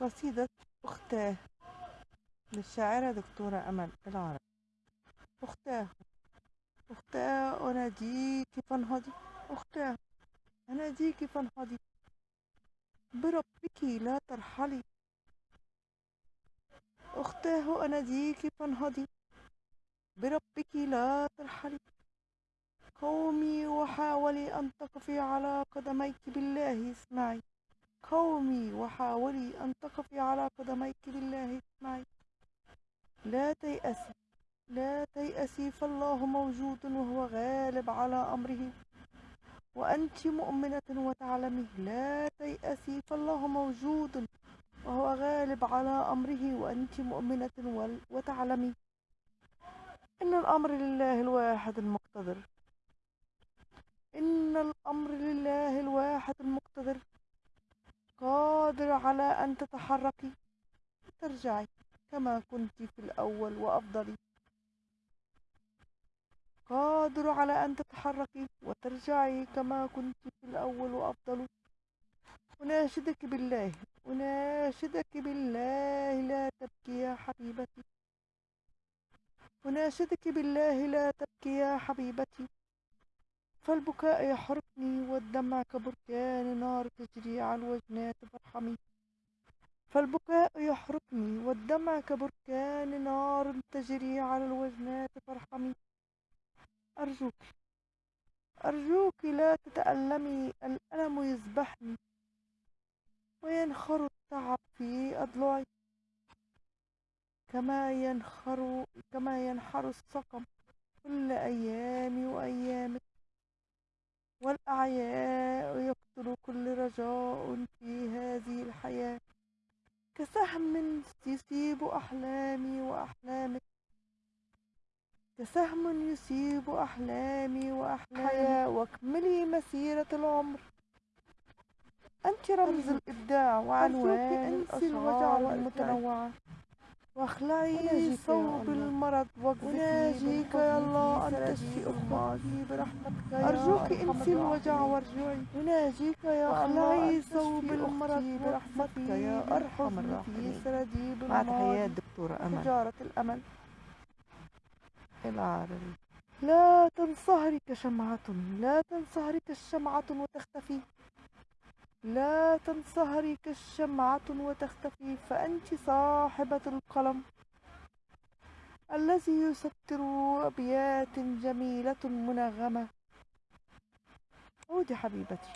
قصيدة أختاه للشاعرة دكتورة أمل العرب أختاه أختاه أناديك فانهضي أختاه أناديك فانهضي بربك لا ترحلي. أختاه أناديك فانهضي بربك لا ترحلي. قومي وحاولي أن تقفي على قدميك بالله اسمعي. قومي وحاولي أن تقفي على قدميك بالله اسمعي لا تيأسي لا تيأسي فالله موجود وهو غالب على أمره. وأنت مؤمنة وتعلمي لا تيأسي فالله موجود وهو غالب على أمره. وأنت مؤمنة وتعلمي إن الأمر لله الواحد المقتدر. إن الأمر لله الواحد المقتدر قادر على أن تتحركي. وترجعي كما كنت في الأول وأفضلي قادر على أن تتحركي وترجعي كما كنت في الأول وأفضل. أناشدك بالله. أناشدك بالله لا تبكي يا حبيبتي. أناشدك بالله لا تبكي يا حبيبتي. فالبكاء يحرقني والدمع كبركان نار تجري على الوجنات فارحمي. فالبكاء يحرقني والدمع كبركان نار تجري على الوجنات فارحمي. أرجوك أرجوك لا تتألمي الألم يذبحني. وينخر التعب في أضلعي. كما ينخر كما ينحر السقم كل أيامي وأيامك والأعياء يقتل كل رجاء كسهم يصيب أحلامي وأحلامك كسهم يصيب أحلامي وأحلامي. واكملي مسيرة العمر. أنت رمز الإبداع وعنوان الأشعار المتنوعة. واخلعي صوب المرض واجزكي يا الله. أن تشفي أختي برحمتك أرجوك انسي الوجع وارجعي أناجيك يا اخلعي صوب المرض برحمتك يا أرحم الراحمين. مع تحيات دكتورة أمل. تجارة الأمل. العربي لا تنصهري كشمعة لا تنصهري كالشمعة وتختفي. لا تنصهري كالشمعة وتختفي فأنت صاحبة القلم. الذي يسطر أبيات جميلة منغمة. عودي حبيبتي.